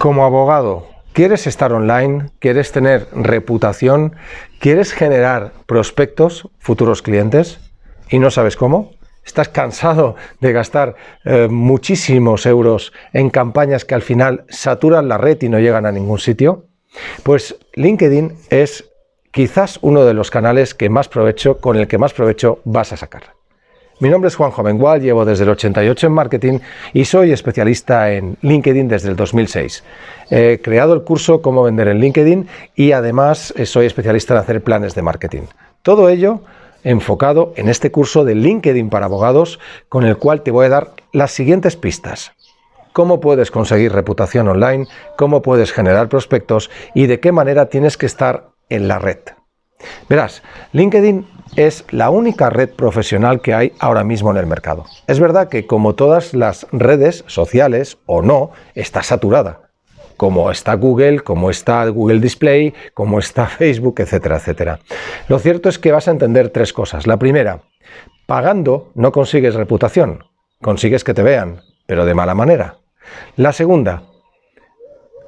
Como abogado, ¿quieres estar online? ¿Quieres tener reputación? ¿Quieres generar prospectos, futuros clientes? ¿Y no sabes cómo? ¿Estás cansado de gastar eh, muchísimos euros en campañas que al final saturan la red y no llegan a ningún sitio? Pues LinkedIn es quizás uno de los canales que más provecho, con el que más provecho vas a sacar. Mi nombre es Juan Jovengual, llevo desde el 88 en marketing y soy especialista en LinkedIn desde el 2006. He creado el curso Cómo vender en LinkedIn y además eh, soy especialista en hacer planes de marketing. Todo ello enfocado en este curso de LinkedIn para abogados con el cual te voy a dar las siguientes pistas. Cómo puedes conseguir reputación online, cómo puedes generar prospectos y de qué manera tienes que estar en la red. Verás, LinkedIn es la única red profesional que hay ahora mismo en el mercado. Es verdad que como todas las redes sociales o no, está saturada. Como está Google, como está Google Display, como está Facebook, etcétera, etcétera. Lo cierto es que vas a entender tres cosas. La primera, pagando no consigues reputación, consigues que te vean, pero de mala manera. La segunda,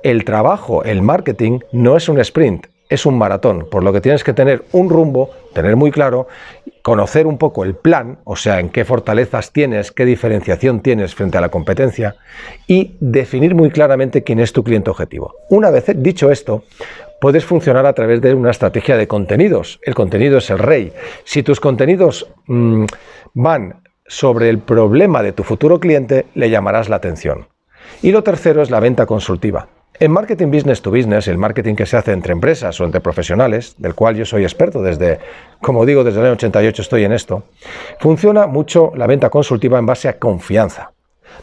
el trabajo, el marketing, no es un sprint, es un maratón, por lo que tienes que tener un rumbo, tener muy claro, conocer un poco el plan, o sea, en qué fortalezas tienes, qué diferenciación tienes frente a la competencia y definir muy claramente quién es tu cliente objetivo. Una vez dicho esto, puedes funcionar a través de una estrategia de contenidos. El contenido es el rey. Si tus contenidos mm, van sobre el problema de tu futuro cliente, le llamarás la atención. Y lo tercero es la venta consultiva. En marketing business to business, el marketing que se hace entre empresas o entre profesionales, del cual yo soy experto desde, como digo, desde el año 88 estoy en esto, funciona mucho la venta consultiva en base a confianza.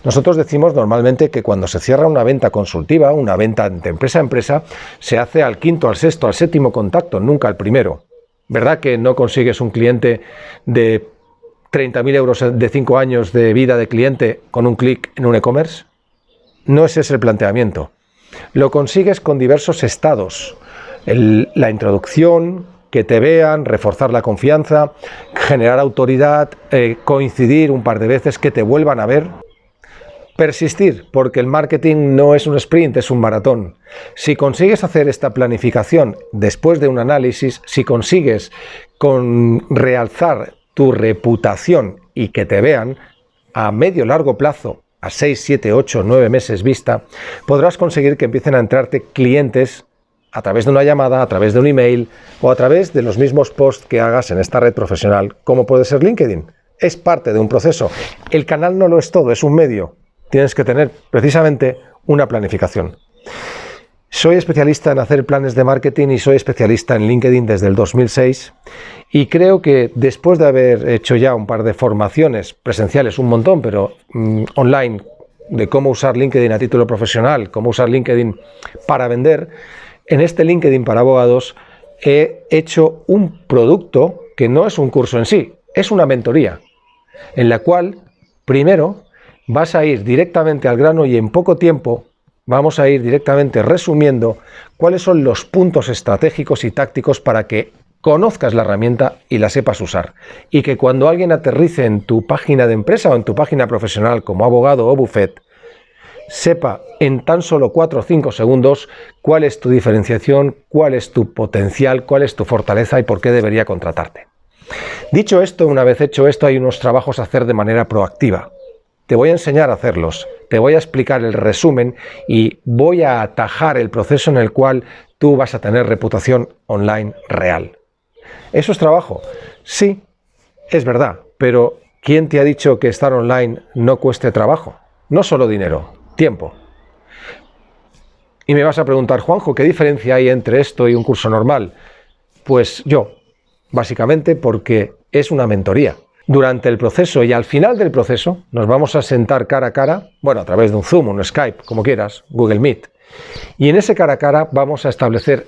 Nosotros decimos normalmente que cuando se cierra una venta consultiva, una venta de empresa a empresa, se hace al quinto, al sexto, al séptimo contacto, nunca al primero. ¿Verdad que no consigues un cliente de 30.000 euros de 5 años de vida de cliente con un clic en un e-commerce? No ese es el planteamiento. Lo consigues con diversos estados. la introducción, que te vean, reforzar la confianza, generar autoridad, eh, coincidir un par de veces, que te vuelvan a ver. Persistir, porque el marketing no es un sprint, es un maratón. Si consigues hacer esta planificación después de un análisis, si consigues con realzar tu reputación y que te vean a medio largo plazo a 6, 7, 8, 9 meses vista, podrás conseguir que empiecen a entrarte clientes a través de una llamada, a través de un email o a través de los mismos posts que hagas en esta red profesional, como puede ser LinkedIn. Es parte de un proceso. El canal no lo es todo, es un medio. Tienes que tener precisamente una planificación. Soy especialista en hacer planes de marketing y soy especialista en LinkedIn desde el 2006 y creo que después de haber hecho ya un par de formaciones presenciales, un montón, pero mm, online, de cómo usar LinkedIn a título profesional, cómo usar LinkedIn para vender, en este LinkedIn para abogados he hecho un producto que no es un curso en sí, es una mentoría, en la cual primero vas a ir directamente al grano y en poco tiempo vamos a ir directamente resumiendo cuáles son los puntos estratégicos y tácticos para que conozcas la herramienta y la sepas usar. Y que cuando alguien aterrice en tu página de empresa o en tu página profesional como abogado o buffet, sepa en tan solo 4 o 5 segundos cuál es tu diferenciación, cuál es tu potencial, cuál es tu fortaleza y por qué debería contratarte. Dicho esto, una vez hecho esto, hay unos trabajos a hacer de manera proactiva. Te voy a enseñar a hacerlos, te voy a explicar el resumen y voy a atajar el proceso en el cual tú vas a tener reputación online real. ¿Eso es trabajo? Sí, es verdad, pero ¿quién te ha dicho que estar online no cueste trabajo? No solo dinero, tiempo. Y me vas a preguntar, Juanjo, ¿qué diferencia hay entre esto y un curso normal? Pues yo, básicamente porque es una mentoría durante el proceso y al final del proceso nos vamos a sentar cara a cara, bueno, a través de un Zoom, un Skype, como quieras, Google Meet. Y en ese cara a cara vamos a establecer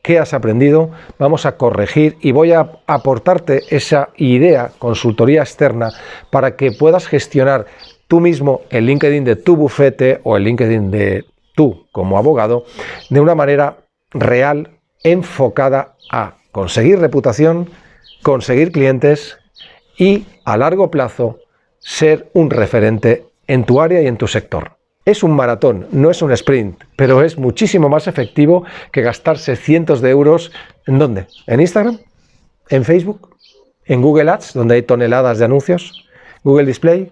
qué has aprendido, vamos a corregir y voy a aportarte esa idea, consultoría externa, para que puedas gestionar tú mismo el LinkedIn de tu bufete o el LinkedIn de tú como abogado de una manera real, enfocada a conseguir reputación, conseguir clientes y a largo plazo ser un referente en tu área y en tu sector. Es un maratón, no es un sprint, pero es muchísimo más efectivo que gastarse cientos de euros. ¿En dónde? ¿En Instagram? ¿En Facebook? ¿En Google Ads, donde hay toneladas de anuncios? ¿Google Display?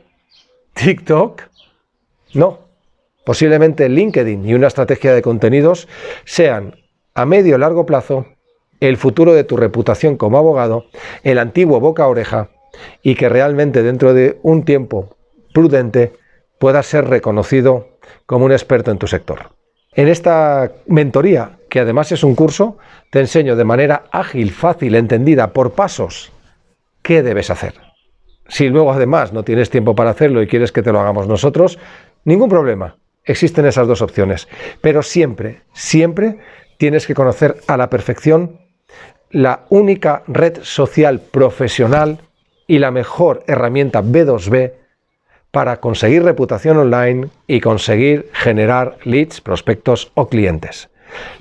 ¿TikTok? No. Posiblemente LinkedIn y una estrategia de contenidos sean a medio o largo plazo el futuro de tu reputación como abogado, el antiguo boca a oreja y que realmente dentro de un tiempo prudente puedas ser reconocido como un experto en tu sector. En esta mentoría, que además es un curso, te enseño de manera ágil, fácil, entendida, por pasos, qué debes hacer. Si luego además no tienes tiempo para hacerlo y quieres que te lo hagamos nosotros, ningún problema. Existen esas dos opciones. Pero siempre, siempre tienes que conocer a la perfección la única red social profesional y la mejor herramienta B2B para conseguir reputación online y conseguir generar leads, prospectos o clientes.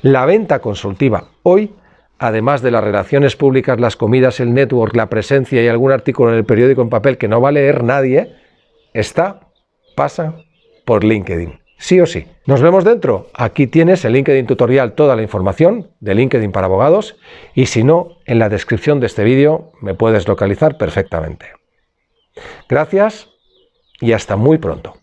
La venta consultiva hoy, además de las relaciones públicas, las comidas, el network, la presencia y algún artículo en el periódico en papel que no va a leer nadie, está, pasa por LinkedIn. Sí o sí. Nos vemos dentro. Aquí tienes el LinkedIn tutorial, toda la información de LinkedIn para abogados y si no, en la descripción de este vídeo me puedes localizar perfectamente. Gracias y hasta muy pronto.